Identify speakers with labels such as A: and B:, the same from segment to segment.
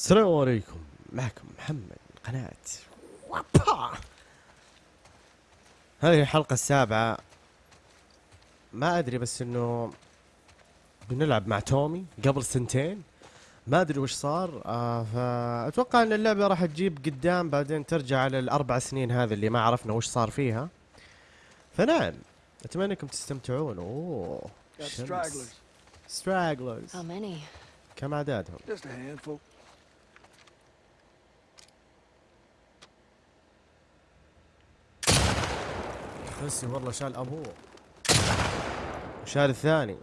A: السلام عليكم معكم محمد قناة وابا هذه الحلقة السابعة ما أدري بس إنه بنلعب مع تومي قبل سنتين ما أدري وش صار آه فأتوقع إن اللعبة راح تجيب قدام بعدين ترجع على الأربع سنين هذه اللي ما عرفنا وش صار فيها فنعم أتمنى إنكم تستمتعون أوه
B: Got
A: شمس.
B: stragglers.
C: How many?
A: كم عددهم؟
B: Just a handful.
A: خسي والله شال أبوه. وشال الثاني.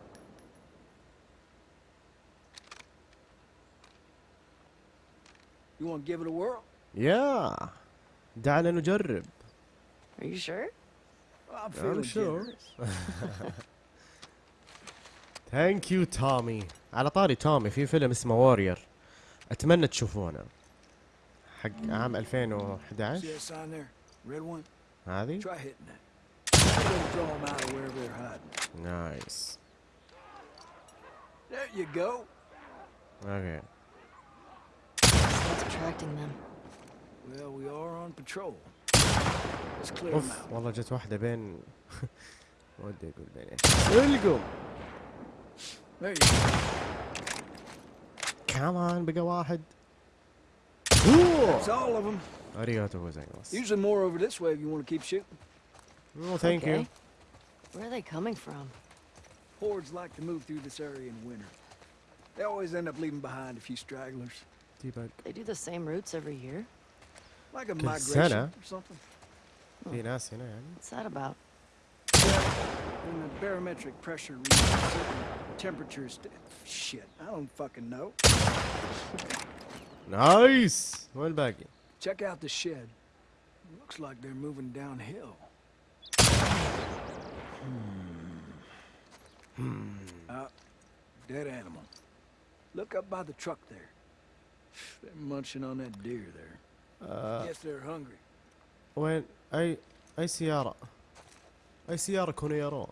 B: You want to give it a whirl?
A: يا دعنا نجرب.
C: Are you sure?
B: I'm feeling
A: sure. ثانك يو تومي على طاري تومي في فيلم اسمه وورير أتمنى تشوفونه. حق عام 2011
B: See that sign there? Red one?
A: هذه؟
B: Try hitting it. It'll draw them out of wherever they're hiding.
A: نايس
B: There you go.
A: اوكي
C: What's attracting them?
B: Well, we are on patrol. Let's clear them
A: اوف
B: out.
A: والله جت واحدة بين ودي اقول بين ايش القم
B: There you go.
A: كمان بقى واحد اوه
B: That's all of them.
A: اريغاتو غوزايماس
B: Usually more over this way if you want to keep shooting.
A: Well, thank
C: okay. you. Where are they coming from?
B: Hordes like to move through this area in winter. They always end up leaving behind a few stragglers.
A: Debug.
C: They do the same routes every year?
B: Like a migration
A: Santa?
B: or something.
A: Hmm.
C: What's that about?
B: When the barometric pressure reaches certain temperatures... Shit, I don't fucking know.
A: nice! One back.
B: Check out the shed. Looks like they're moving downhill. Hmm. Uh, dead animal. Look up by the truck there. They're munching on that deer there.
A: آه
B: Guess they're hungry.
A: وين اي اي سيارة اي سيارة كونوا يرون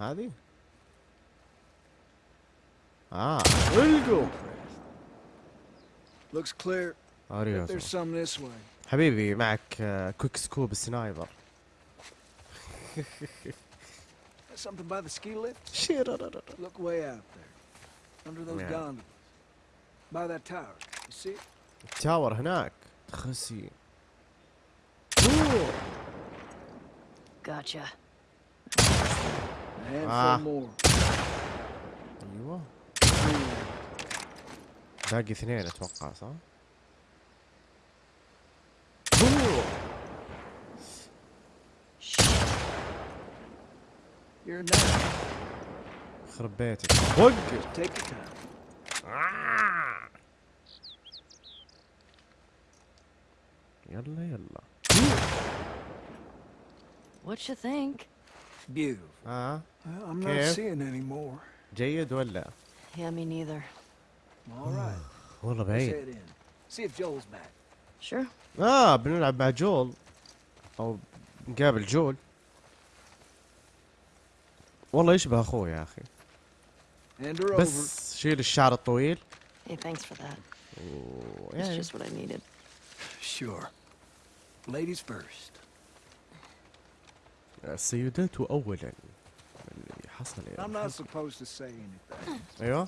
A: هذه؟ اه القوا
B: Looks clear. But
A: اريغاتو
B: there's some this way.
A: حبيبي معك آه، كويك سكوب السنايبر
B: That's Something by the ski lift.
A: شيرررر.
B: Look way out there. Under those
A: Yeah.
B: gondolas. By that tower. You see?
A: التاور هناك خسي.
C: Gotcha.
A: Ah.
B: more.
A: أيوه
B: Hmm.
A: باقي اثنين أتوقع صح؟
B: You're now.
A: يخرب بيتك وقف
B: Take your time.
A: يلا يلا
C: What you think?
B: Beautiful.
A: اه
B: Well, I'm not
A: Okay.
B: seeing any more.
A: جيد ولا؟
C: Yeah, me neither.
B: All right.
A: والله
B: Let's
A: بعيد
B: head in. See if Joel's back.
C: Sure.
A: اه بنلعب مع جول او نقابل جول والله يشبه اخوه يا
B: أخي.
A: بس شيل الشعر الطويل.
C: السيدات
A: يعني. اولا. اللي حصل
B: أيوه.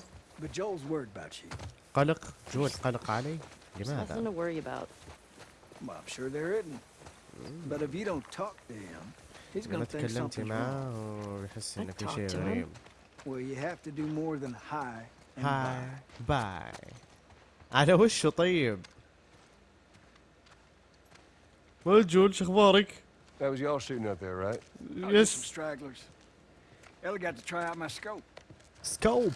A: قلق. جول قلق علي. لماذا؟
B: But if you don't talk to him,
A: لما تكلمتي. معاه ويحس انه في شيء. غريب
B: Well, you have to do more than hi and
A: هاي
B: bye.
A: باي على وشه طيب جول شو أخبارك؟
D: That was y'all shooting up there, right?
B: Oh, just some stragglers. Ellie got to try out my scope.
D: you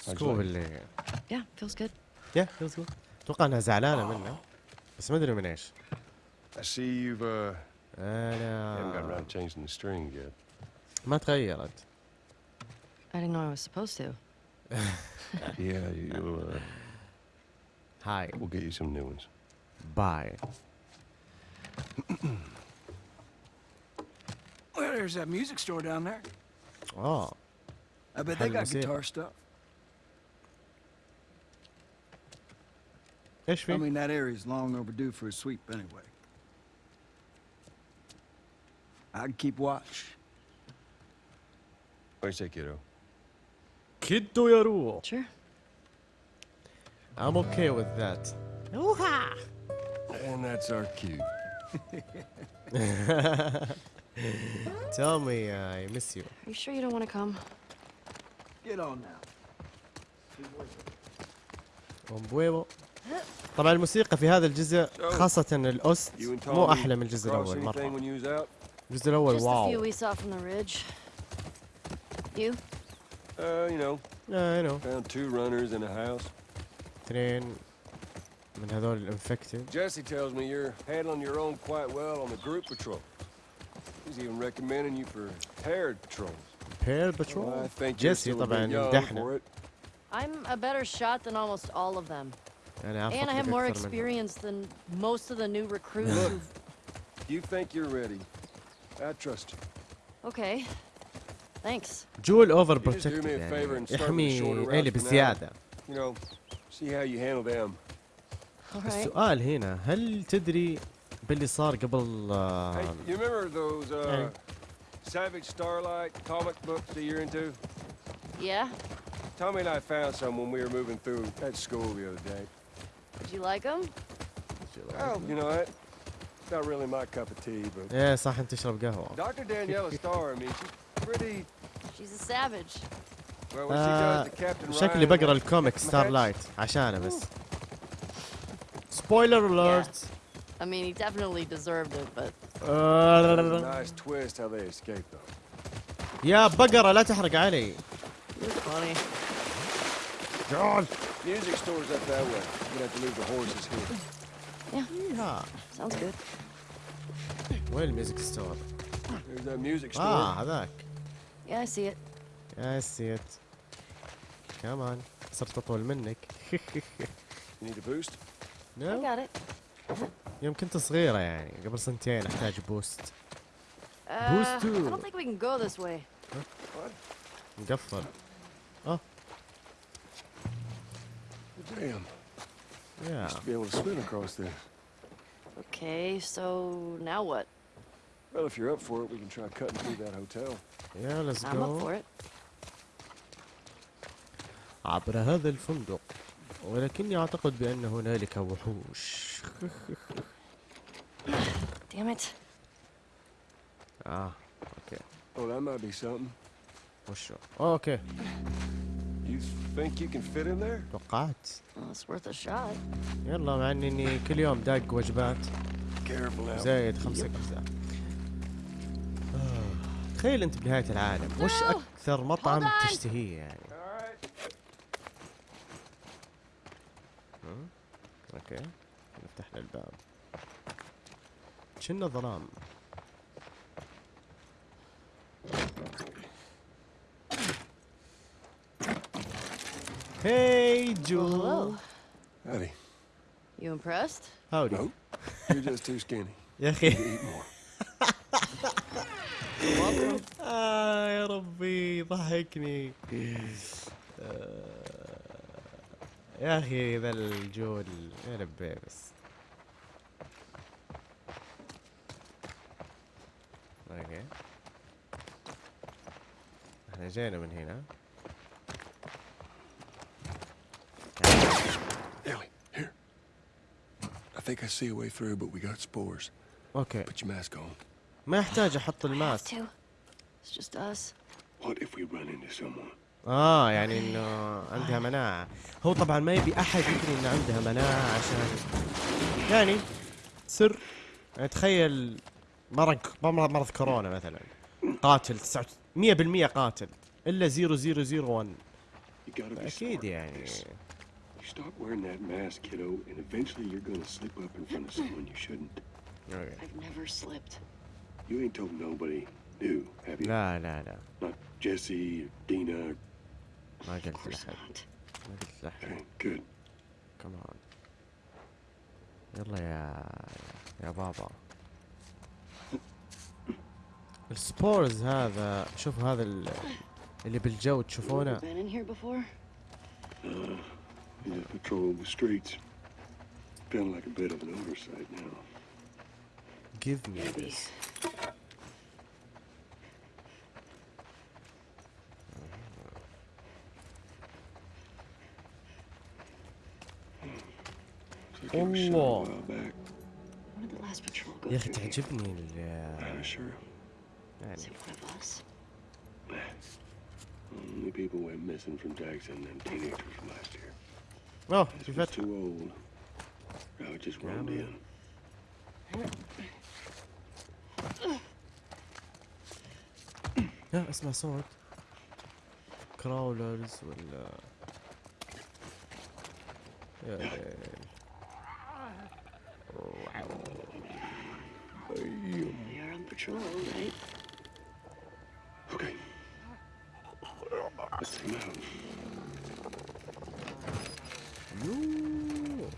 A: سكوب? اللي
C: Yeah, feels good.
A: يا يلا أتوقع انها زعلانه منه بس ما ادري من إيش
D: I see you've uh I haven't got around to changing the string yet.
A: Materialet.
C: I didn't know I was supposed to.
D: yeah, you. Uh,
A: Hi.
D: We'll get you some new ones.
A: Bye.
B: well, there's that music store down there.
A: Oh.
B: I bet they got guitar it?
A: stuff.
B: I mean, that area's long overdue for a sweep anyway. I can keep watch.
D: What do you say, kiddo?
A: يا رو
C: Sure.
A: I'm okay with that
D: And that's our cue.
A: Tell me I miss you
C: Are you sure you don't want to come?
B: Get on now.
A: طبعا الموسيقى في هذا الجزء خاصة الأوست مو أحلى من الجزء الأول مرة
D: when you was out?
A: الجزء الأول
C: Just the few
A: واو
C: we saw from the ridge. You?
D: Uh, you know,
A: يا نو
D: found two runners in a house.
A: اثنين من هذول الانفكتد
D: Jesse tells me you're handling your own quite well on the group patrol. He's even recommending you for paired patrols.
A: بير
D: Well, I
A: بترول
D: think you're
A: جيسي
D: still a
A: طبعا
D: bit young
A: مدحنا
D: for it.
C: I'm a better shot than almost all of them.
A: أنا
C: And I have
A: أعرف
C: more
A: أكثر منهم.
C: experience than most of the new recruits
D: Look.
C: who've...
D: You think you're ready. I trust you.
C: Okay. Thanks.
A: جول اوفر
D: You just do me
A: بروتكتد
D: a favor
A: يعني
D: and start with the
A: يحمي
D: shorter
A: ايلي
D: routes for now.
A: بزيادة
D: You know, see how you handle them.
C: All right.
A: السؤال هنا هل تدري باللي صار قبل
D: Hey,
A: آه،
D: you remember those uh,
A: Hey.
D: Savage Starlight comic books that you're into?
C: Yeah?
D: Tommy and I found some when we were moving through at school the other day.
C: Did you like them?
D: Oh, you know what? Not really my cup of tea, but
A: إيه صح انت تشرب قهوة
D: Dr. Daniela Starr, I mean, she's pretty.
C: She's a savage.
D: Well, when she
A: آه،
D: does the Captain
A: شكلي
D: Ryan
A: بقرا
D: and
A: الكوميك
D: Captain
A: ستار
D: Hatch,
A: لايت عشانه بس سبويلر اليرت
C: I mean, he definitely deserved it, but
D: nice twist how they escaped, though.
A: يا بقرة لا تحرق علي
C: funny.
A: جول
D: Music store's up that way. You're gonna have to leave the horses here.
A: Yeah
C: Sounds good.
A: وين
D: ال music store؟
A: آه هذاك.
C: يا سيت
A: يا سيت كمان صرت أطول منك. يوم كنت صغيرة يعني قبل سنتين
C: أحتاج
A: boost
C: boost
D: تو
A: مقفل
D: آه yeah
C: Okay, so now what?
D: Well, if you're up for it, we can try cutting through that hotel.
A: yeah let's
C: I'm up
A: go
C: for it.
A: عبر هذا الفندق ولكني اعتقد بان هنالك وحوش
C: Damn it.
A: آه okay
D: Oh, that might be something.
A: okay
D: You think you can fit in there?
A: توقعت
C: Well, it's worth a shot.
A: يلا مع إني كل يوم داق وجبات. زايد خمسة آه، تخيل أنت بنهاية العالم وش. أكثر مطعم. تشتهيه يعني؟ okay نفتح له الباب شنو ظلام هاي
C: Well,
A: جو
C: hello.
D: Howdy.
C: You impressed?
A: howdy
D: Nope. You're just too skinny.
A: يا أخي
D: Eat more.
A: آه يا ربي ضحكني آه، يا أخي ذا الجول يا ربي بس okay إحنا جينا من هنا
D: Ellie, here. I think I see a way through, but we got spores.
A: okay
D: Put your mask on.
A: ما يحتاج
C: أحط
A: ال
C: mask. It's just us.
D: What if we run into someone?
A: آه يعني إنه عندها مناعة هو طبعا ما يبي أحد يدري إنه عندها مناعة عشان يعني سر يعني تخيل مرض مرض كورونا مثلا قاتل 100% قاتل إلا 0001
D: You gotta be أكيد
A: يعني
D: stop wearing that mask, kiddo, and eventually you're gonna slip up in front of someone you shouldn't.
A: أوكي.
C: I've never slipped.
D: You ain't told nobody new, have you?
A: لا لا لا
D: Not Jesse or Dina. Or...
A: ما قلت
C: Of course
A: لأحد
C: not.
A: ما قلت
D: Okay, good.
A: كمان يلا يا يا بابا السبورز هذا شوف هذا ال- اللي بالجو تشوفونه
C: been in here before?
D: You just patrol the streets. feeling like a bit of an oversight now.
A: give me
C: Maybe.
A: this
D: Looks like you were shot a
A: Allah.
D: while back.
C: When did the last patrol go
A: يا أخي
C: through?
A: تعجبني ال
D: Yeah, sure.
A: يعني
C: Is it one of us?
D: Only people went missing from Jackson and teenagers from last year.
A: اوه
D: This
A: في
D: was
A: فتح
D: too old. Now it just roamed
A: man.
D: in.
A: لا اسمع صوت كراولرز ولا يا ليل
C: We are on patrol, right?
D: Okay. Let's take him out.
A: you.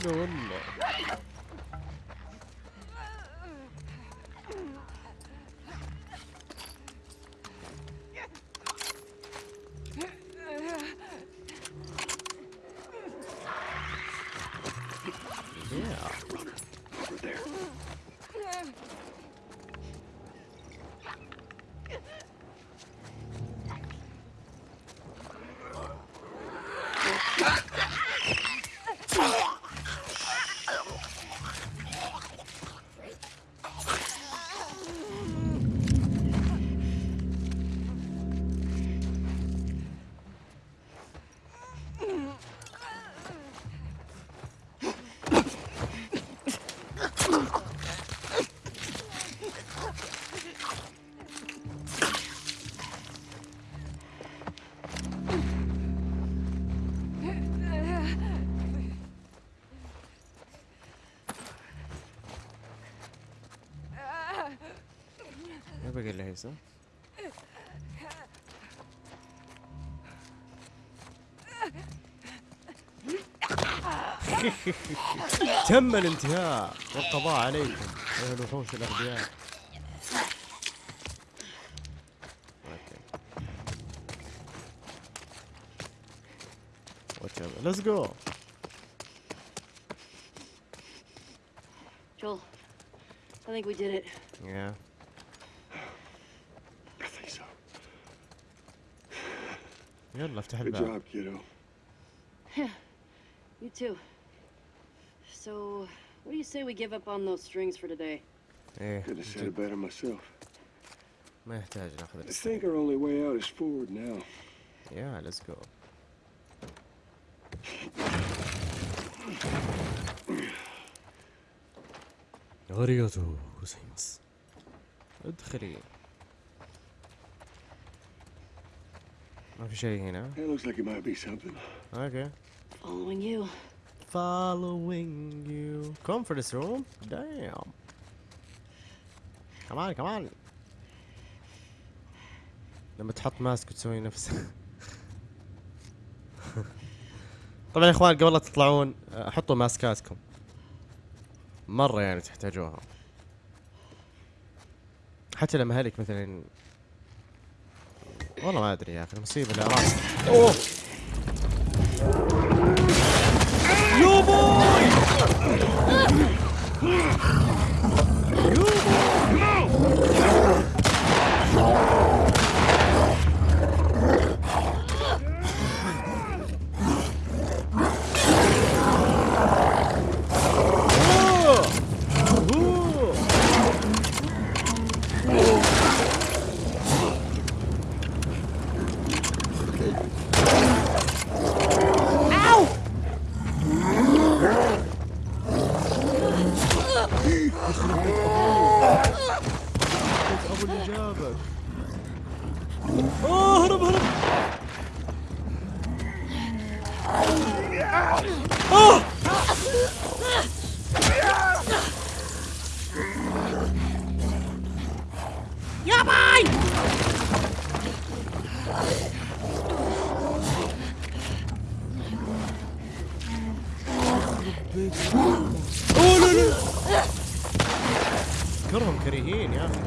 A: هلا والله صح؟ تم الانتهاء. والقضاء عليكم أيها الوحوش الأغبياء. okay. let's go
C: Joel, I think we did it.
A: يا يلا افتح
D: Good
A: الباب
D: job, kiddo.
C: You too. So, what do you say we give up on those strings for today?
A: ايه
D: Couldn't have said it better myself.
A: ما يحتاج ناخذ
D: I
A: السترينج
D: think our only way out is forward now.
A: يا ليتس جو غريزو سيمس ادخلي ما في شيء هنا.
D: It looks like it might be something.
A: أوكي
C: Following you.
A: following you. Conference room? Damn. كمان كمان لما تحط ماسك وتسوي نفسك طبعا يا إخوان قبل لا تطلعون حطوا ماسكاتكم. مرة يعني تحتاجوها. حتى لما هلك مثلا والله ما ادري يا أخي المصيبة اللي راس اوه يو بوي اوه لا لا كرهم كريهين يا أخي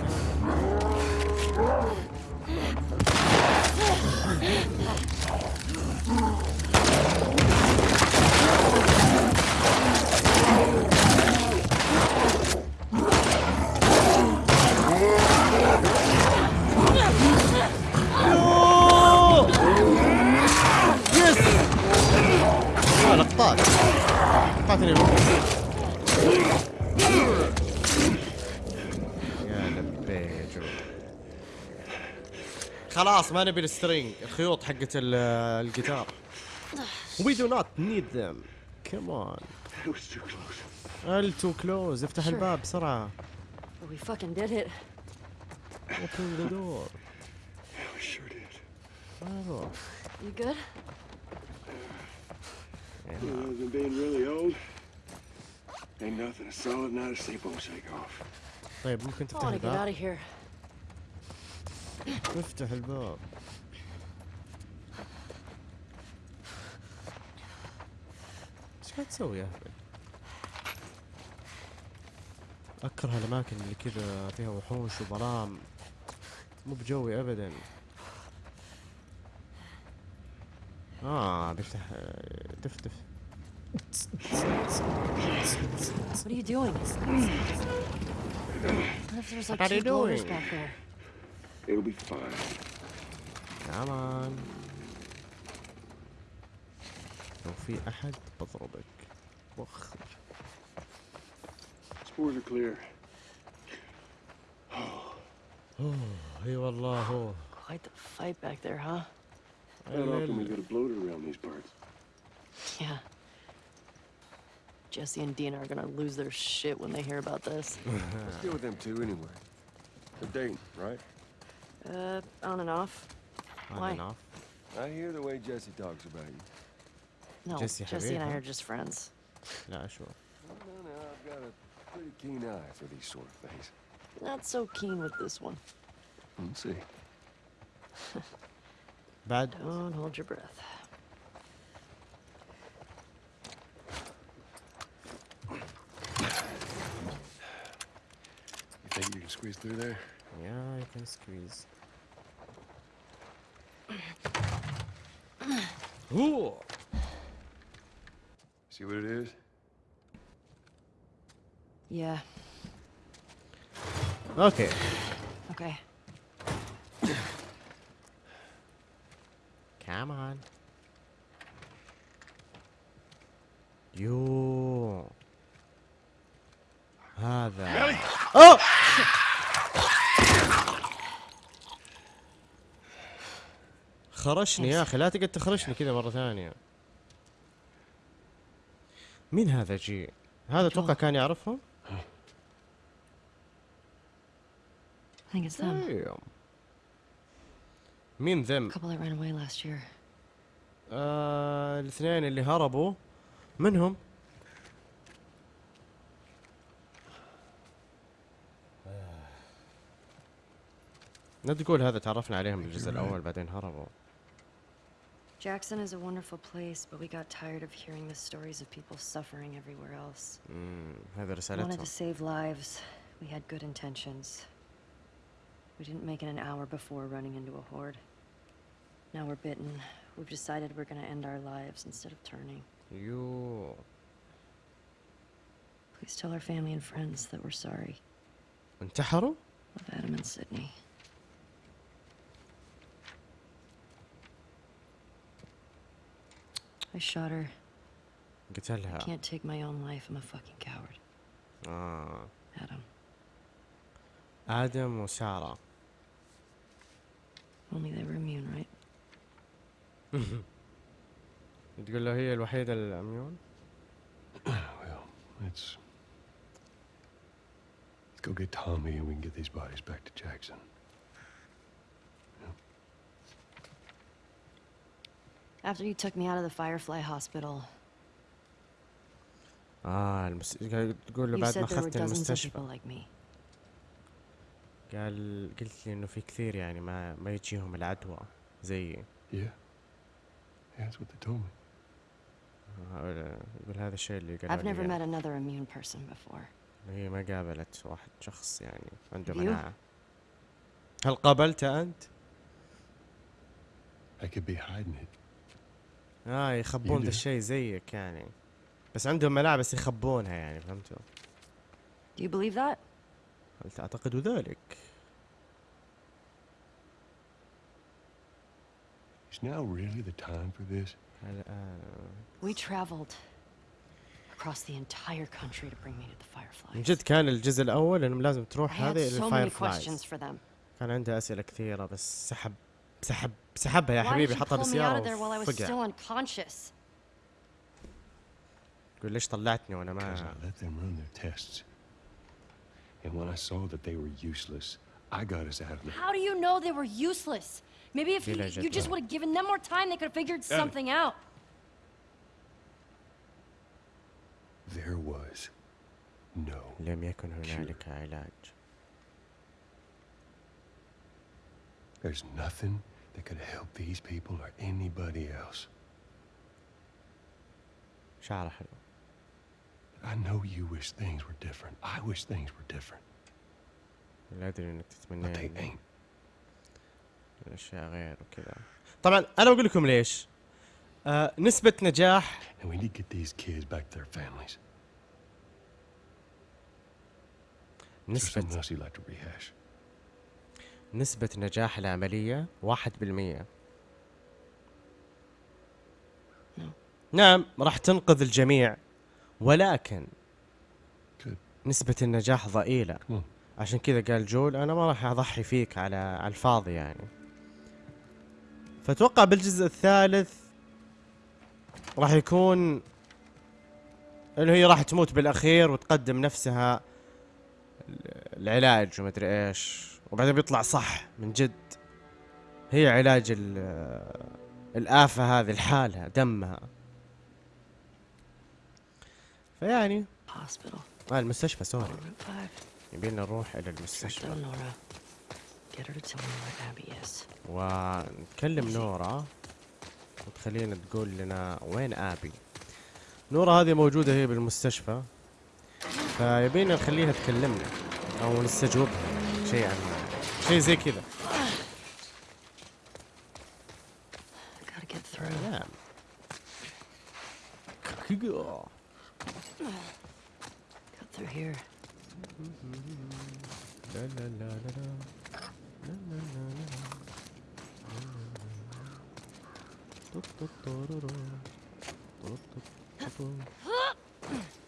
A: يس آه، لقطات لقطات اللي يا لبيجو خلاص ما نبي السترينج. الخيوط حقت الجيتار. وي دو
E: نوت نيد ذيم كمان
A: ال تو كلوز افتح الباب بسرعة.
C: وي فاكن ديد
A: ات اوبن ذا
E: دور we sure did
C: yo
A: افتح الباب إيش قاعد تسوي يا اهبل؟ أكره الأماكن اللي كذا فيها وحوش وظلام مو بجوي ابدا آه بيفتح دف دف
C: What are you doing? What if there's like
A: What are
C: two
A: you doing?
C: back there?
E: It'll be fine.
A: كمان لو في احد بضربك وخ
E: Spores are clear.
A: اي والله هو
C: Quite the fight back there, huh?
E: Not often we get a bloater around these parts.
C: Yeah. Jesse and Dina are gonna lose their shit when they hear about this.
D: Let's deal with them two anyway. They're dating, right?
C: Uh, on and off.
A: On
C: Why?
A: and off?
D: I hear the way Jesse talks about you.
C: No,
A: Jesse,
C: Jesse and I are just friends.
A: Nah, sure.
D: No, no, I've got a pretty keen eye for these sort of things.
C: Not so keen with this one.
D: Let's see.
A: Bad.
C: Don't hold your breath.
E: You think you can squeeze through there?
A: Yeah, I can squeeze. Ooh.
D: See what it is?
C: Yeah.
A: Okay.
C: Okay.
A: Come on. You. Ah, that. Oh! خرشني يا أخي لا تقعد تخرشني كذا مرة ثانية. مين هذا جي؟ هذا أتوقع كان يعرفهم. Damn. مين ذم. آه الاثنين اللي هربوا. منهم؟ لا تقول هذا تعرفنا عليهم بالجزء الأول بعدين هربوا.
C: Jackson is a wonderful place, but we got tired of hearing the stories of people suffering everywhere else.
A: مم، هذا
C: We wanted
A: رسالتهم
C: to save lives. We had good intentions. We didn't make it an hour before running into a horde. Now we're bitten. We've decided we're gonna end our lives instead of turning.
A: يو
C: Please tell our family and friends that we're sorry.
A: انتحروا
C: Love Adam and Sydney. I shot her.
A: قتلها
C: Can't take my own life. I'm a fucking coward.
A: آه.
C: Adam.
A: ادم وساره
C: Only they were immune, right?
A: تقول له هي الوحيده الاميون
E: Well, let's let's go get Tommy and we can get these bodies back to Jackson.
C: After you took me out of the Firefly Hospital,
A: آه المس... قال- تقول له
C: You
A: بعد
C: said
A: ما
C: there were
A: اخذت
C: dozens of
A: المستشفى
C: people like me.
A: قال قلت لي انه في كثير يعني ما ما يجيهم العدوى زيي
E: Yeah. Yeah, that's what they told me.
A: يقول هذا الشيء اللي
C: I've
A: قالوا
C: never
A: لي
C: met
A: يعني.
C: another immune person before.
A: هي ما قابلت واحد شخص يعني عنده? مناعة هل قابلته أنت؟
E: I could be hiding it.
A: آه يخبون ذا. الشيء زيك يعني بس عندهم مناعة بس يخبونها يعني فهمتوا؟
C: Do you believe that?
A: هل تعتقد ذلك؟
E: Is now really the time for this?
A: الآن
C: We traveled across the entire country to bring me to the Fireflies.
A: من جد كان الجزء الأول إنهم لازم
C: I
A: تروح
C: had
A: هذه
C: so
A: إلى
C: many
A: الفاير
C: questions for them.
A: كان عنده أسئلة كثيرة بس سحب سحب سحبها يا
C: Why
A: حبيبي
C: did you
A: حطها
C: pull me out
A: بالسيارة
C: of there while I was
A: وفقع
C: still unconscious?
A: يقول ليش طلعتني وأنا
E: Because
A: ما
E: I let them run their tests. And when I saw that they were useless, I got us out of there.
C: How do you know they were useless? Maybe if you,
A: Village
C: you
A: at
C: just
A: the-
C: would have given them more time, they could have figured something out.
E: There was no
A: لم يكن هنالك علاج
E: There's nothing that could help these people or anybody else.
A: شعره حلو
E: I know you wish things were different. I wish things were different.
A: لا أدري إنك
E: But
A: تتمنى
E: they ain't.
A: الأشياء غير وكذا طبعا أنا بقول لكم ليش آه نسبة نجاح
E: And we need to get these kids back to their families. Is there
A: نسبة
E: something else you'd like to rehash?
A: نسبة نجاح العملية واحد بالمية. نعم. راح تنقذ الجميع ولكن. نسبة النجاح ضئيلة. عشان كذا قال جول أنا ما راح أضحي فيك على على الفاضي يعني. فأتوقع بالجزء الثالث راح يكون انه هي راح تموت بالأخير وتقدم نفسها ال- العلاج ومدري إيش. وبعدين بيطلع صح من جد. هي علاج ال- الآفة هذه لحالها دمها. فيعني. آه المستشفى سوري.
C: Route 5.
A: يبينا نروح إلى المستشفى. ونكلم نورا. وتخلينا تقول لنا وين آبي. نورا هذه موجودة هي بالمستشفى. فيبينا نخليها تكلمنا أو نستجوبها شيء عن شيء زي كذا
C: Gotta get through.
A: نعم
C: Cut through here.
A: لا لا لا لا لا. لا لا لا لا لا. توت توت تورورو. توت توت توتو.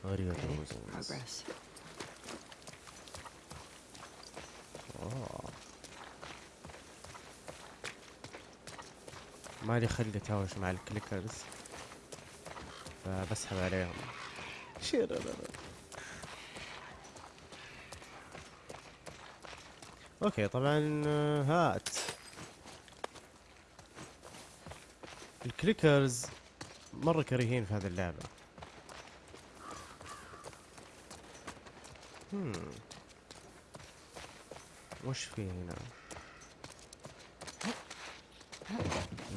A: あり
C: が
A: とうございます. Progress. مالي خلق اتهاوش مع ال clickers. فبسحب عليهم. okay طبعا آه، هات. ال clickers مرة كريهين في هذه اللعبة. هم. وش في هنا؟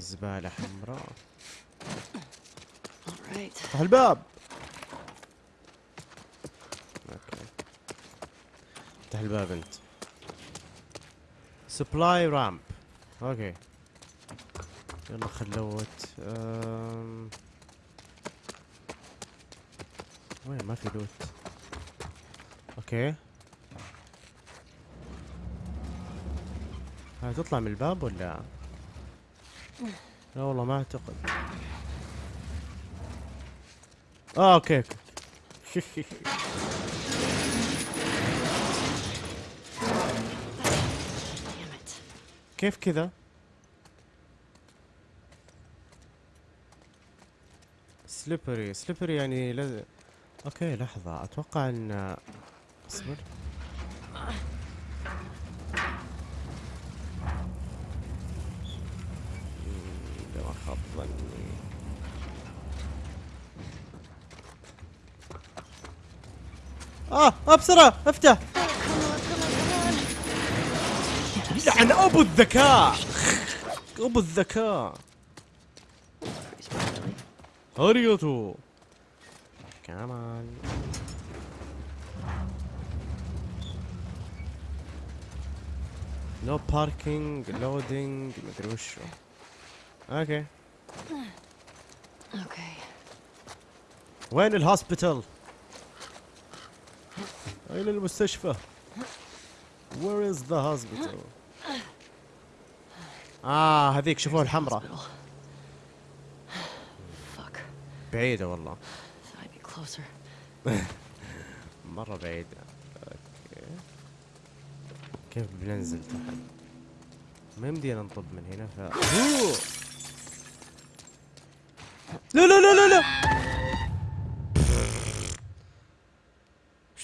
A: زبالة حمراء. افتح الباب! okay. افتح الباب أنت. supply ramp okay. يلا خلوت أم... وين؟ ما في loot. okay. هاي تطلع من الباب ولا؟ لا والله ما اعتقد.
C: آه okay.
A: كيف كذا؟ slippery slippery يعني لز... okay لحظة. أتوقع ان اصبر مم، ده ما خاب ظني بسرعة افتح. لعن أبو الذكاء. أبو الذكاء. اريوتو كمان نو باركينج لودينج مدري وشو أوكي
C: Okay.
A: وين الهوسبيتال؟ أين المستشفى؟ Where is the hospital؟ آه هذيك شوفوها الحمراء. بعيدة والله. مرة بعيدة أوكي كيف بننزل تحت؟ ما يمدينا نطب من هنا ف. لا لا لا لا لا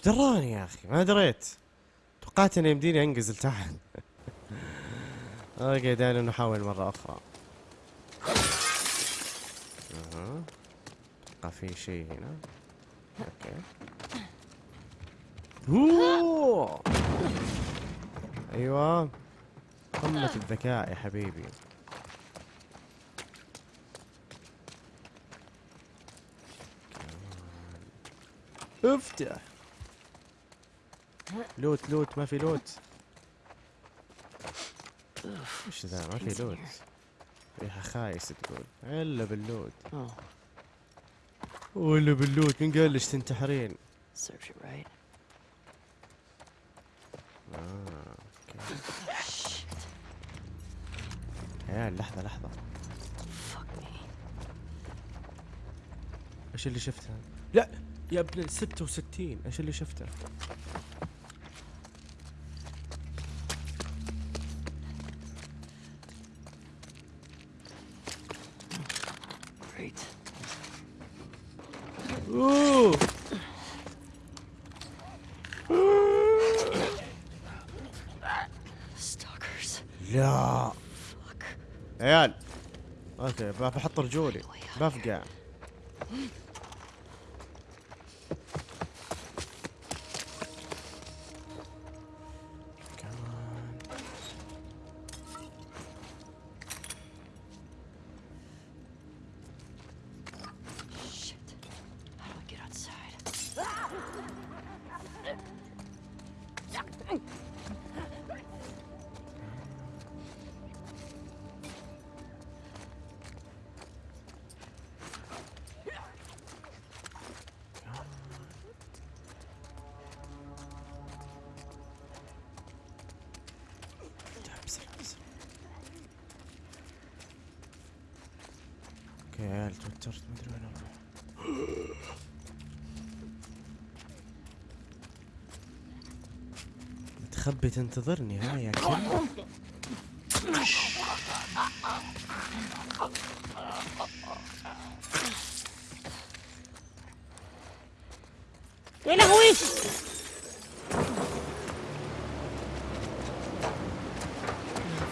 A: دراني يا أخي ما دريت. توقعت إنه يمديني أنقز لتحت. okay دعنا نحاول مرة أخرى. أها. أتوقع في شيء هنا. okay. أوه. أيوه. قمة الذكاء يا حبيبي. أفتح. لوت لوت ما في لوت. إيش ذا؟ ما في لوت. ريحة خايس تقول. إلا باللوت. ولا باللوت. من قال لك تنتحرين؟
C: Serves you right.
A: آه، عيال لحظة لحظة. إيش اللي شفتها؟ لا يا ابن ال 66 إيش اللي شفته؟
C: Great. Stalkers.
A: لا
C: Fuck.
A: عيال أوكي بحط رجولي بفقع متخبي تنتظرني ها يا كلب
C: يا لهوي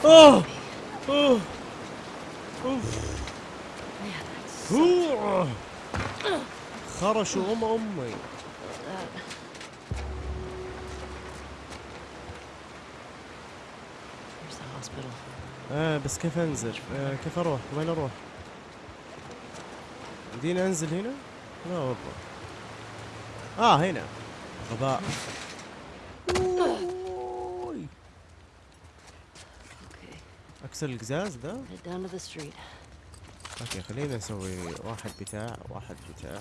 A: أوه!
C: أوه! أوف!
A: أوه. خرشوا
C: أم أمي.
A: آه بس كيف أنزل؟ آه كيف أروح؟ وين أروح؟ يمديني أنزل هنا؟ لا والله آه هنا غباء. أكسر القزاز ذا؟ okay خلينا نسوي واحد بتاع واحد بتاع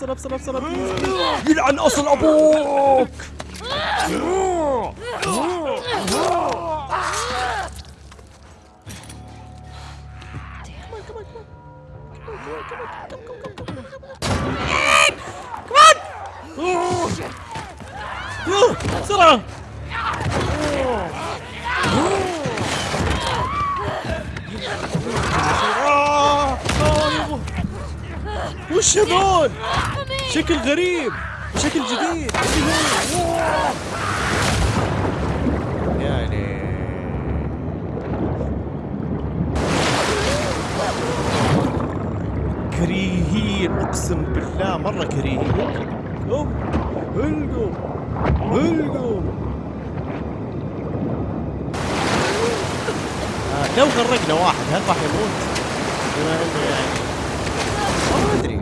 A: بسرعة بسرعة بسرعة يلعن أصل أبوك بسرعة آه،. وش هذول؟ شكل غريب شكل جديد. يعني كريهين أقسم بالله مرة كريهين. القوا القوا آه، لو غرقنا واحد هل راح يموت؟ بما إنه يعني ما ادري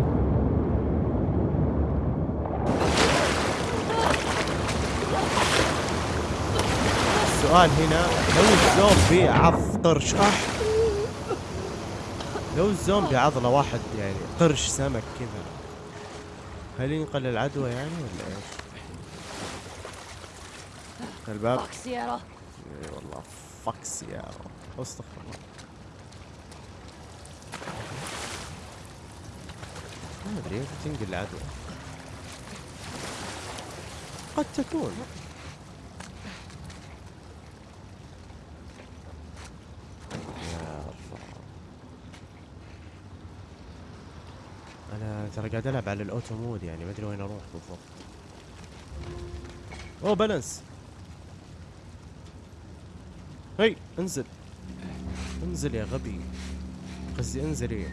A: السؤال هنا. لو الزومبي عض قرش اح لو الزومبي عض له واحد يعني قرش سمك كذا هل ينقل العدوى يعني ولا إيش؟ الباب.
C: Seattle.
A: إي والله فكس يا أستغفر الله. ما أدري تنقل العدوى. قد تكون. يا الله. أنا ترى قاعد ألعب على ال auto mode يعني ما أدري وين أروح بالضبط أوه بالانس هي انزل. انزل يا غبي. قصدي انزلي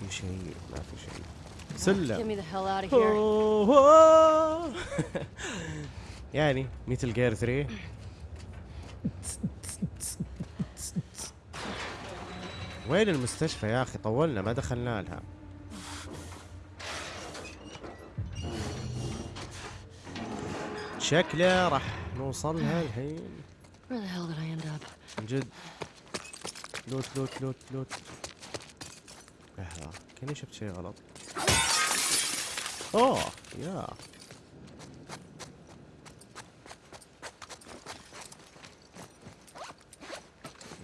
A: في شيء ما في شيء. سلم. يعني مثل جير 3 وين المستشفى يا أخي؟ طولنا ما دخلنا لها. شكله راح نوصلها الحين? من جد. لوت لوت لوت لوت. لحظة كأني شفت شيء غلط. اوه يا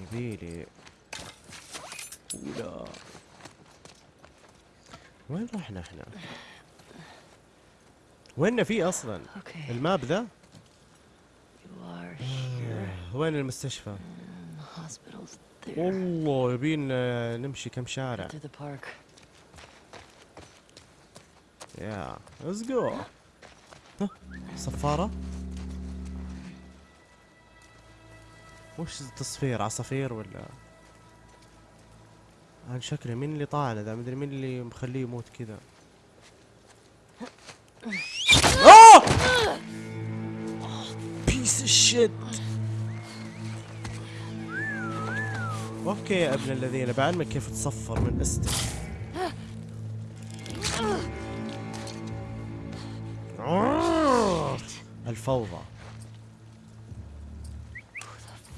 A: يبيلي ولا وين رحنا إحنا؟ وين في أصلا؟
C: ال
A: map ذا؟ وين المستشفى؟ والله يبين آه، نمشي كم شارع. يا let's go صفارة وش التصفير؟ عصافير ولا؟ عن شكله مين اللي طالع ذا؟ مدري مين اللي مخليه يموت كذا! piece okay يا أبن الذين بعلمك كيف تصفر من أستك. الفوضى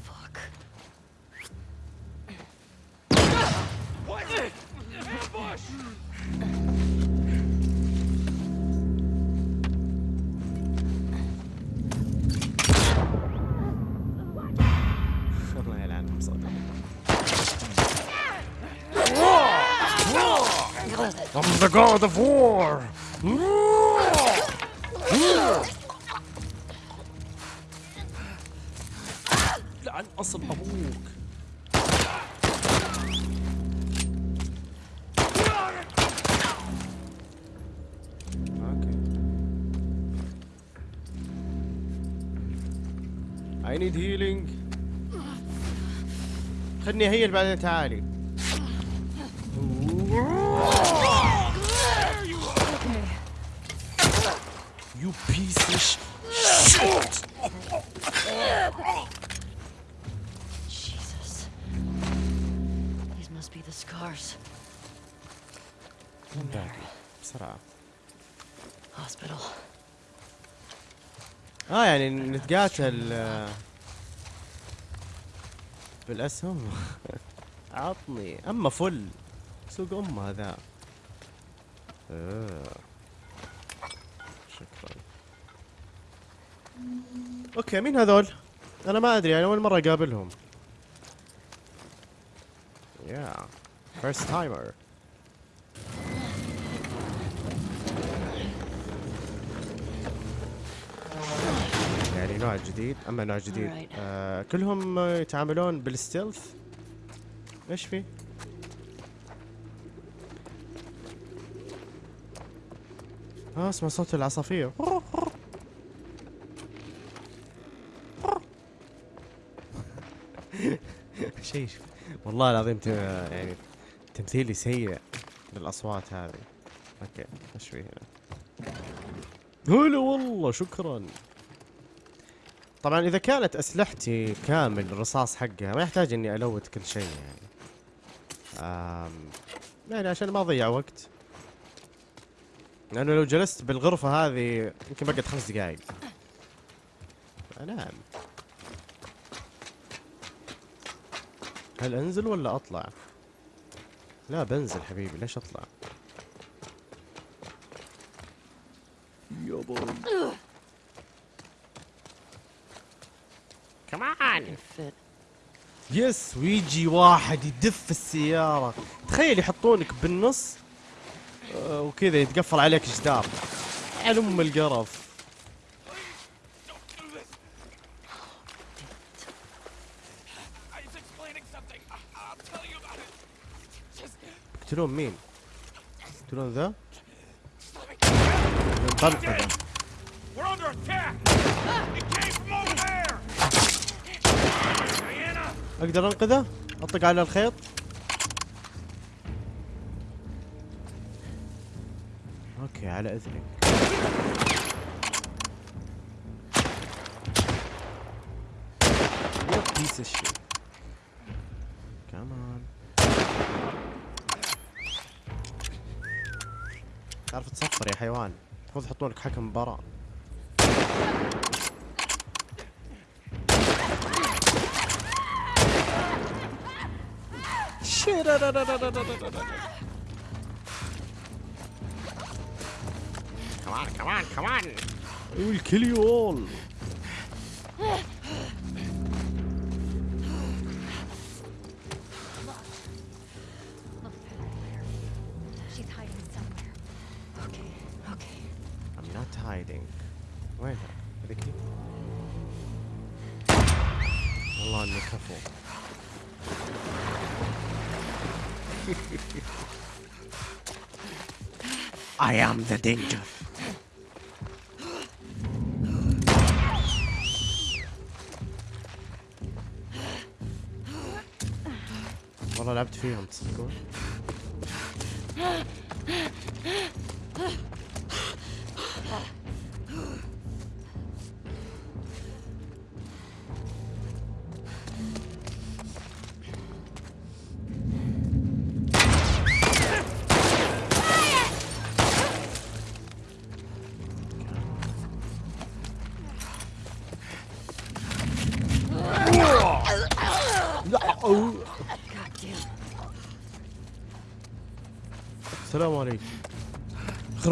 C: Fuck.
A: الله يلعنهم صدق I'm the god of war اصل أبوك. أوكي. I need healing. خلني هيل بعدين تعالي. You piece of sh- shit! باقي. بسرعة. آه يعني نتقاتل آه، بالأسهم. عطني. أما فل. سوق ام هذا. آه. شكرا. okay مين هذول؟ أنا ما أدري أنا أول مرة أقابلهم. يا first timer نوع جديد أما نوع جديد. آه كلهم آه، يتعاملون بال stealth. إيش في؟ آه اسمع صوت العصافير. شيء والله العظيم يعني تمثيلي سيء للأصوات هذه. أوكي إيش في هنا؟ هلا والله شكرا. طبعا إذا كانت أسلحتي كامل الرصاص حقها ما يحتاج إني الوت كل شيء يعني. آم يعني عشان ما أضيع وقت. لأنه لو جلست بالغرفة هذه يمكن بقعد خمس دقائق انام هل أنزل ولا أطلع؟ لا بنزل حبيبي ليش أطلع؟
B: يابا.
A: كمان. يس ويجي واحد يدف السيارة تخيل يحطونك بالنص آه، وكذا يتقفل عليك جدار على أم القرف يقتلون مين؟ يقتلون ذا؟ ينطلق ذا
F: We're under attack! It came from over there! Diana!
A: أقدر أنقذه؟ اطق على الخيط؟ okay على إذنك. يا piece الشيء كمان تعرف تصفر يا حيوان؟ المفروض يحطون لك حكم مباراة.
F: Come on, come on, come on!
A: We'll kill you all.
G: She's hiding somewhere.
C: Okay, okay.
A: I'm not hiding. وينها؟ هذيك هي؟ I am the danger. والله لعبت فيهم تصدقون؟
C: God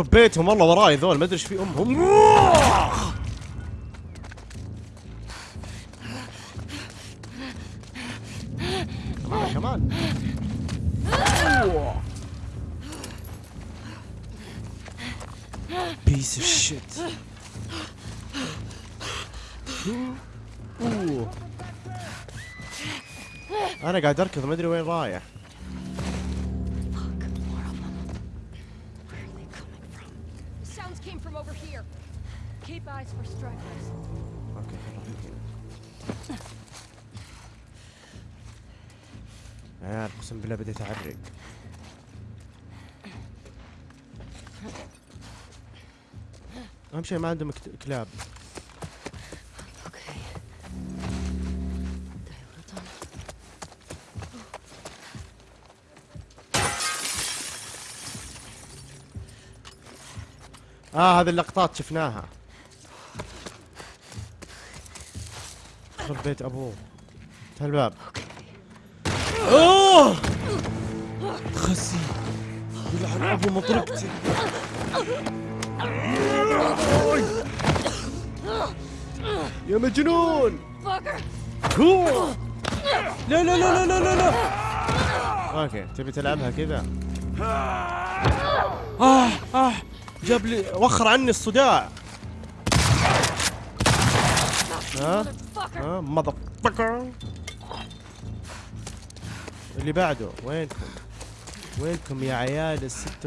A: خرب بيتهم والله وراي ذول ما أدري إيش في امهم come on come
C: on piece of shit أنا قاعد أركض ما أدري
G: Sounds came from over here. Keep eyes for.
A: أوكي خلاص يا عيال أقسم بالله بديت أعرق أهم شيء ما عندهم كلاب آه هذه اللقطات شفناها. خرب بيت أبوه. افتح الباب. أوه! خسي. يلعن أبو مطرقتي يا مجنون! لا لا لا لا لا لا لا. أوكي تبي تلعبها كذا؟ آه. جاب لي وخر عني الصداع. ها؟ ها؟ مضر اللي بعده وينكم؟ وينكم يا عيال ال 66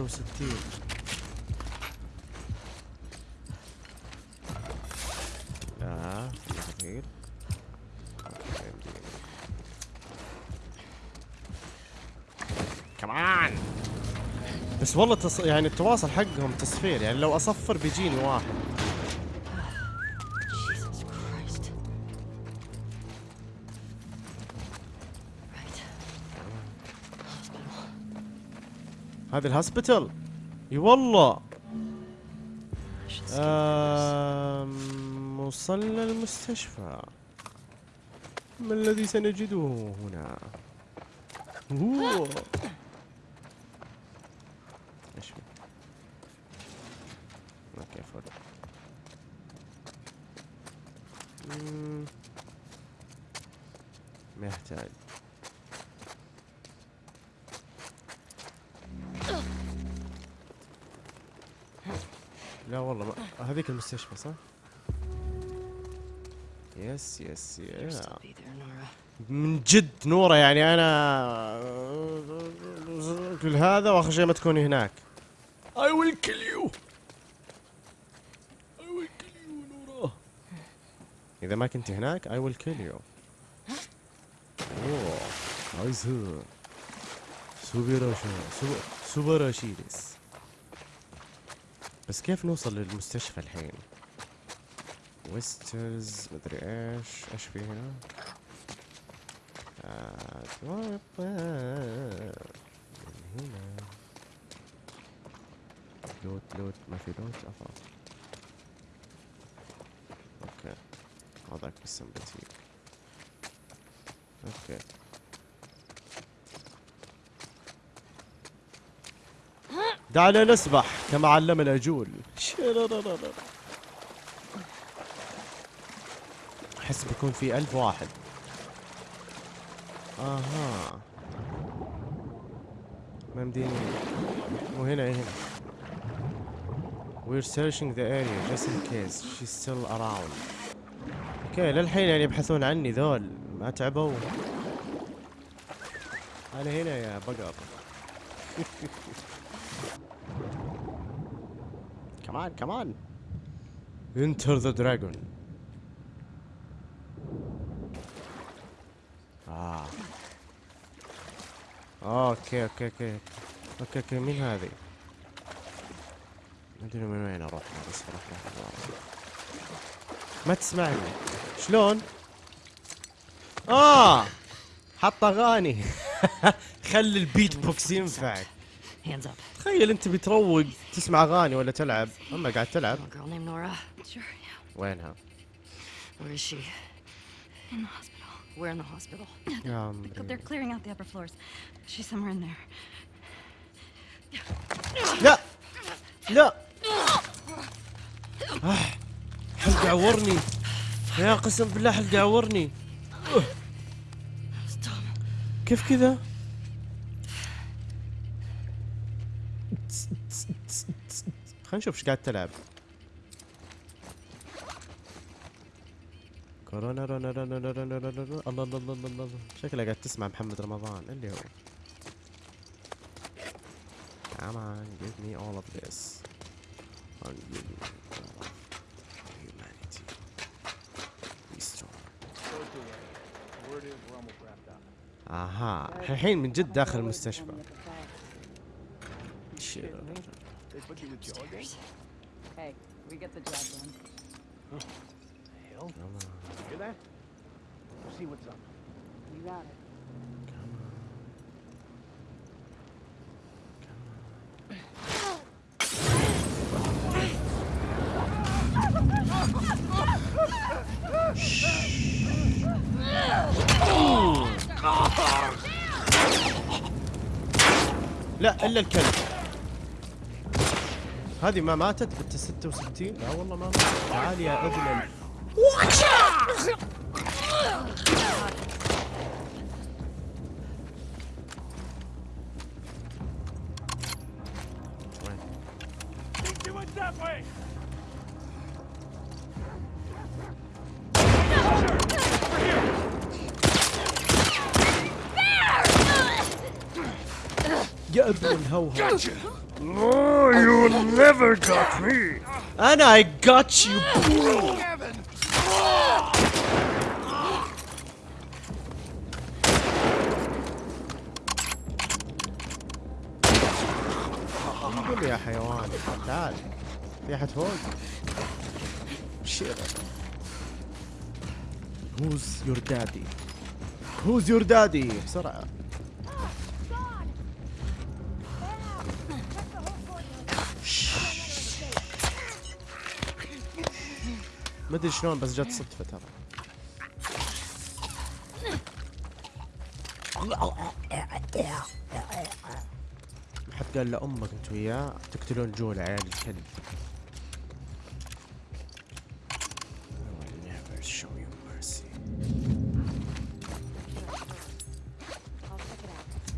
A: بس والله تص... يعني التواصل حقهم تصفير يعني لو أصفر بيجيني واحد. هذا الهوسبيتال إي والله. وصلنا المستشفى. ما الذي سنجده هنا؟ أوه. إيش في أوكي فل مم. ما يحتاج لا والله ما... هذيك المستشفى صح؟
C: yes yes yes.
A: من جد نورة يعني أنا كل هذا وأخر شيء ما تكوني هناك I will kill you I will kill you نورة إذا ما كنت هناك I will kill you. أوه. nice super super serious بس كيف نوصل للمستشفى الحين؟ ويسترز مدري إيش. إيش في هنا؟ أتوقع من هنا. loot loot. ما في loot. أفا okay هذاك بالسمباتيك أوكي. دعنا نسبح كما علمنا جول. أحس بيكون في ألف واحد. أها. ما مديني. مو هنا هنا. We're searching the area just in case. She's still around. أوكي للحين يعني يبحثون عني ذول. ما تعبوا. أنا هنا يا بقر. come on come on Enter the dragon. آه okay okay okay okay okay مين هذه؟ ما أدري من وين أروح بس أروح روح ما تسمعني. شلون؟ آه حط اغاني خلي البيت بوكس
C: ينفع
A: تخيل انت بتروق تسمع أغاني ولا تلعب. أما قاعد تلعب. وينها؟ لا لا عورني يا قسم بالله حلقة عورني. كيف كذا؟ خلينا نشوف إيش قاعد تلعب. كورونا رونا رونا رونا رونا رونا الله الله الله الله شكلها قاعد تسمع محمد رمضان. اللي هو. Come on, give me all of this. I'll give you all of أها الحين من جد داخل المستشفى شير.
C: Upstairs.
H: Hey, we get the job done.
E: Hear that? See what's up.
H: You got it.
A: لا إلا الكلب. هذه ما ماتت بنت 66 لا والله ما ماتت. تعال يا ابن ابن الهوهو No, you never got me. And I got you. قول يا حيوان تعال في احد فوق شير Who's your daddy? Who's your daddy? بسرعة ما ادري شلون بس جت صدفة ترى حد قال لأمك انت وياه تقتلون جول عيال الكلب.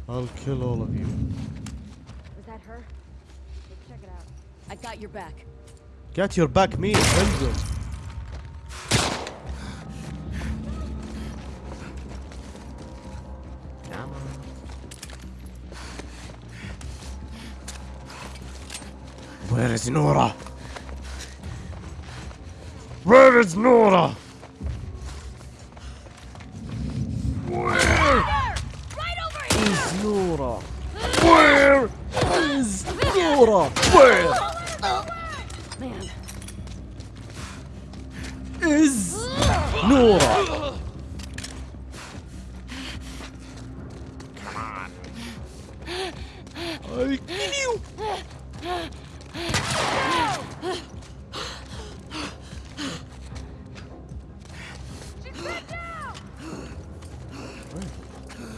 G: I'll
A: kill all of you.
G: Was that her? Let's check it out. I got your back.
A: Get your back me انزل is Nora? Where is Nora?
G: Right over here!
A: Is Nora? Where is Nora? Where
C: Man,
A: is Nora? I kill you.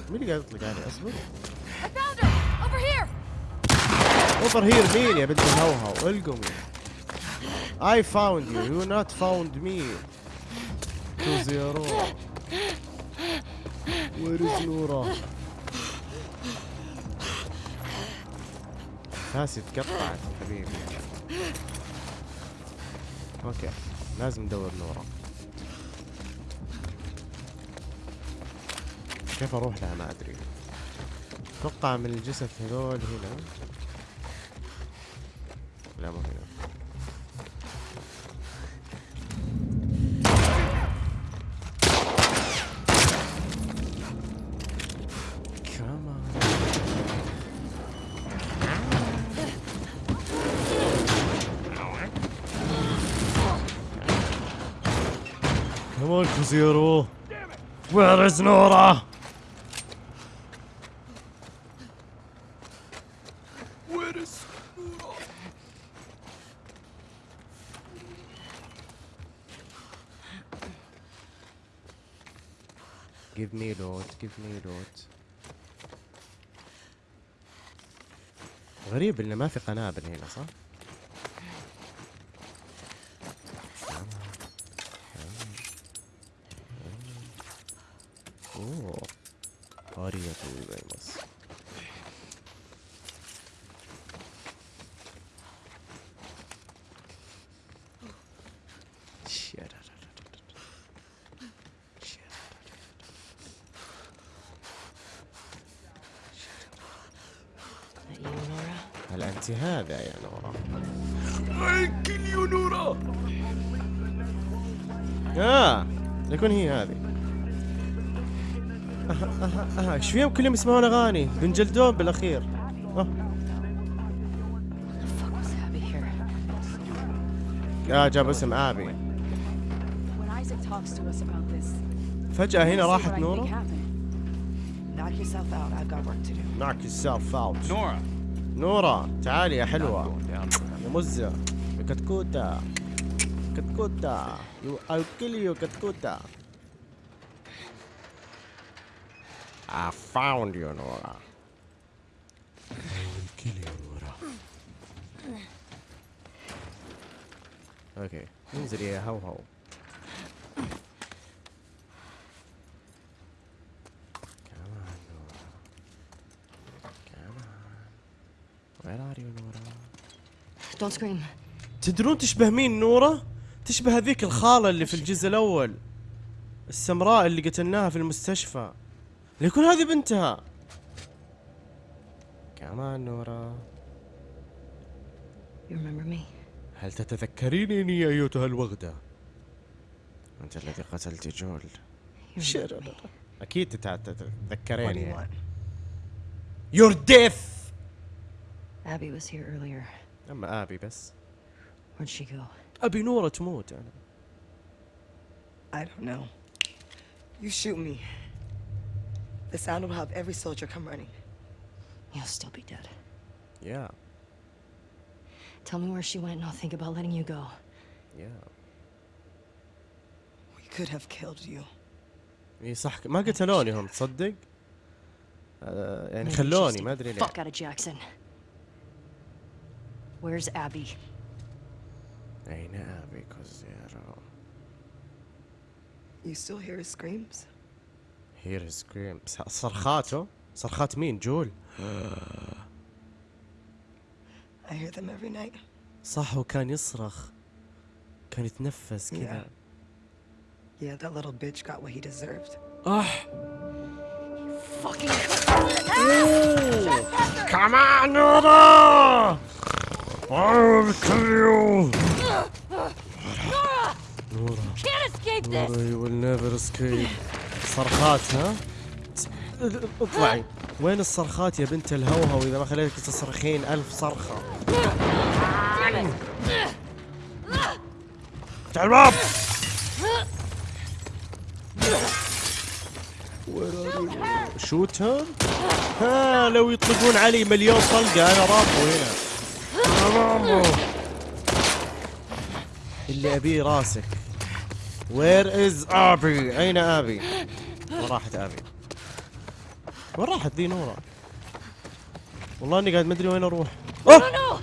A: مين اللي قاعد يطلق علي اصبر! اوفر هير مين يا بنت الهوهو؟ القمي I found you you not found me. to zero Where is Nora? ناسي تقطعت حبيبي. أوكي. لازم ندور نورا كيف أروح لها؟ ما ادري. أتوقع من الجثث هذول هنا. لا مو هنا. Kuziro. Where is Nora?
B: Where is
A: Give me loot, give me loot. غريب انه ما في قنابل هنا صح؟ إيش فيهم كلهم يسمعون أغاني. بنجلدون
C: بالأخير. يا
A: آه جاب اسم
H: آبي.
A: فجأة هنا راحت نورا.
I: Knock
F: نورا.
A: نورا تعالي يا حلوة. يا مزة. كتكوتا كتكوتا I'll kill you كتكوتا found you, Nora. I will kill you, Nora. Okay. انزل يا Nora?
C: Don't scream.
A: تدرون تشبه مين نورا؟ تشبه هذيك الخالة اللي في الجزء الأول السمراء اللي قتلناها في المستشفى ليكون هذه بنتها. كمان نورا هل تتذكرينني يا أيتها الوغدة؟ أنت الذي قتلت جول. أكيد تتذكريني. يور ديث
C: ابي was here earlier.
A: أما آبي بس.
C: Where'd she go?
A: أبي نورا تموت. أنا.
I: I don't know. You shoot me. The sound will have every soldier come running.
C: You'll still be dead.
A: يا
C: Tell me where she went and I'll think about letting you go.
A: يا
I: We could have killed you.
A: اي صح ما قتلوني هم تصدق؟ آه يعني
C: Maybe she
A: خلوني
C: stayed
A: ما ادري
C: the
A: ليه
C: Fuck out of Jackson. Where's Abby?
A: اين ابي كوزيرو
I: You still hear his screams?
A: هير سكريم صرخاته صرخات مين جول
I: I hear them every night.
A: صح هو كان يصرخ كان يتنفس كذا
I: Yeah, that little bitch got what he deserved.
A: اح
C: Fucking
A: كمان نورا I will kill you
C: escape
A: نورا you will never escape صرخات ها؟ اطلعي. وين الصرخات يا بنت الهوهو إذا ما خليتك تصرخين ألف صرخة؟ افتح الباب! shooter ها لو يطلقون علي مليون طلقة أنا رامبو هنا. رامبو اللي أبيه راسك. where is Abby أين أبي؟ وين راحت أبي. وين راحت ذي نورا والله إني قاعد ما أدري وين أروح. أوه!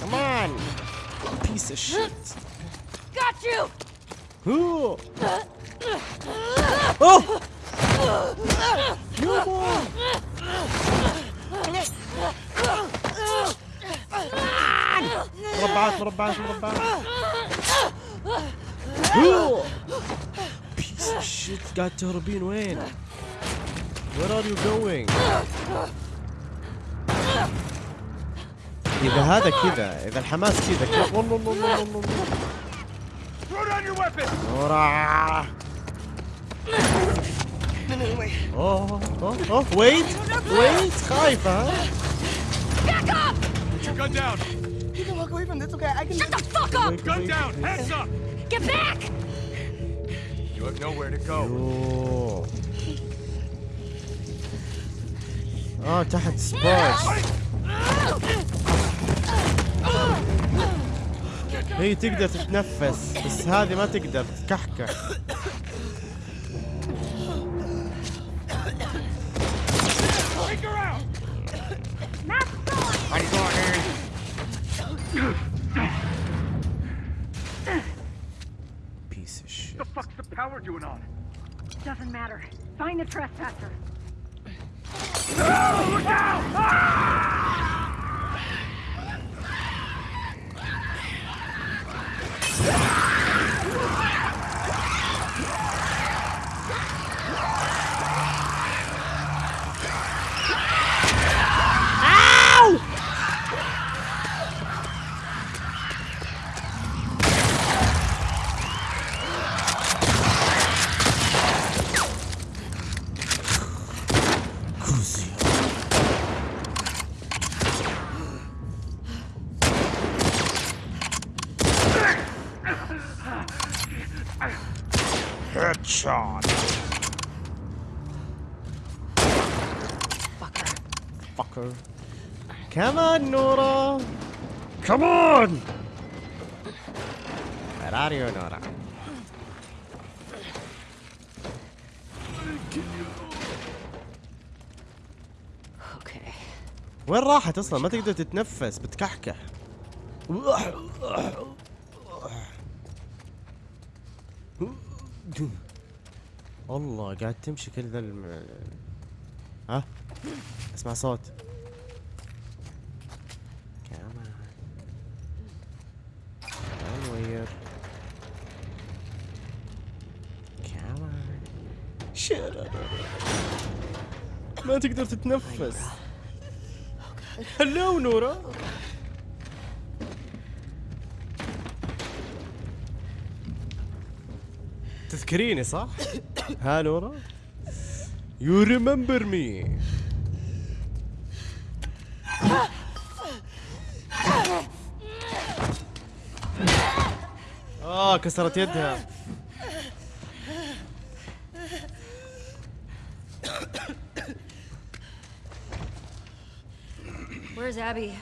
A: كمان بيس اوف شيت
C: Got you!
A: اوه يابا مربعات مربعات مربعات هو بيس اوف شيت قاعد تهربين وين؟ Where are you going؟ إذا هذا كذا إذا الحماس كذا كذا والله والله والله والله
F: Throw down your weapon!
A: نورا
I: No, no, no, wait.
A: اوه اوه اوه ويت ويت خايفة ها
F: Put your gun down!
I: You can walk away from this, okay? I can.
C: Shut the fuck up!
F: Gun down! Hands up!
C: Get back!
F: You have nowhere to go.
A: اوه آه تحت سبايس هي تقدر تتنفس بس هذه ما تقدر تكحكح
F: Take her we're doing on?
G: Doesn't matter. Find the trespasser. No!
F: Look out!
A: Ah! كمان Where are you
C: Okay.
A: وين راحت أصلا؟ ما تقدر تتنفس بتكحكح. والله قاعد تمشي كل ذا الم... ها؟ اسمع صوت كمان شرر ما تقدر تتنفس هلو نورا تذكريني صح؟ ها نورا؟ You remember me آه كسرت يدها
C: Where's Abby?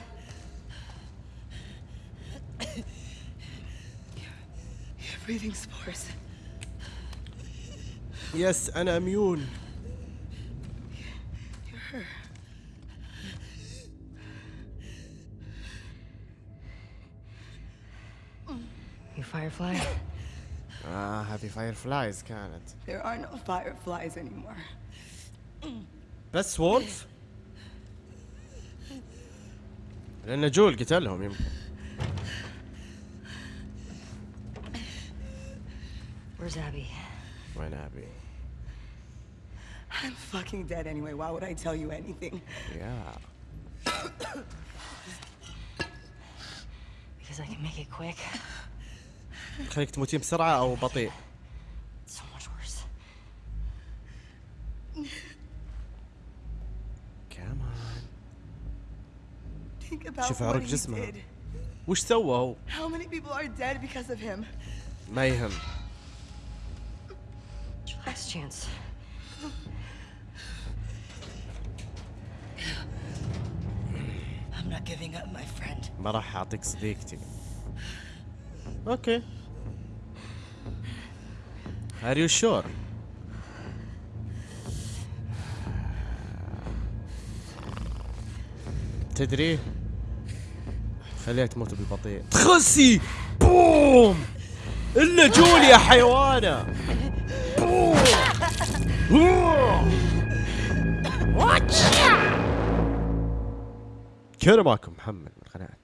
I: You're breathing spores.
A: يس أنا اميون
C: You Firefly?
A: اه هذه فاير فلايز كانت
I: There are no fireflies anymore.
A: بس وولف لان جول قتلهم يمكن
C: Where's Abby?
A: وين ابي
I: I'm fucking dead anyway. Why would I tell you anything?
A: يا
C: Because I can make it quick.
A: خليك تموتين بسرعة أو بطيء شوف عرق جسمها.
I: did.
A: وش سوى هو
I: him?
A: ما يهم
C: Last chance.
I: I'm not giving up, my friend.
A: ما راح اعطيك صديقتي أوكي Are you sure? تدري؟ خليها تموت بالبطيء. تخسي! بوم! الا جول يا حيوانة! بوم! كان معكم محمد من قناه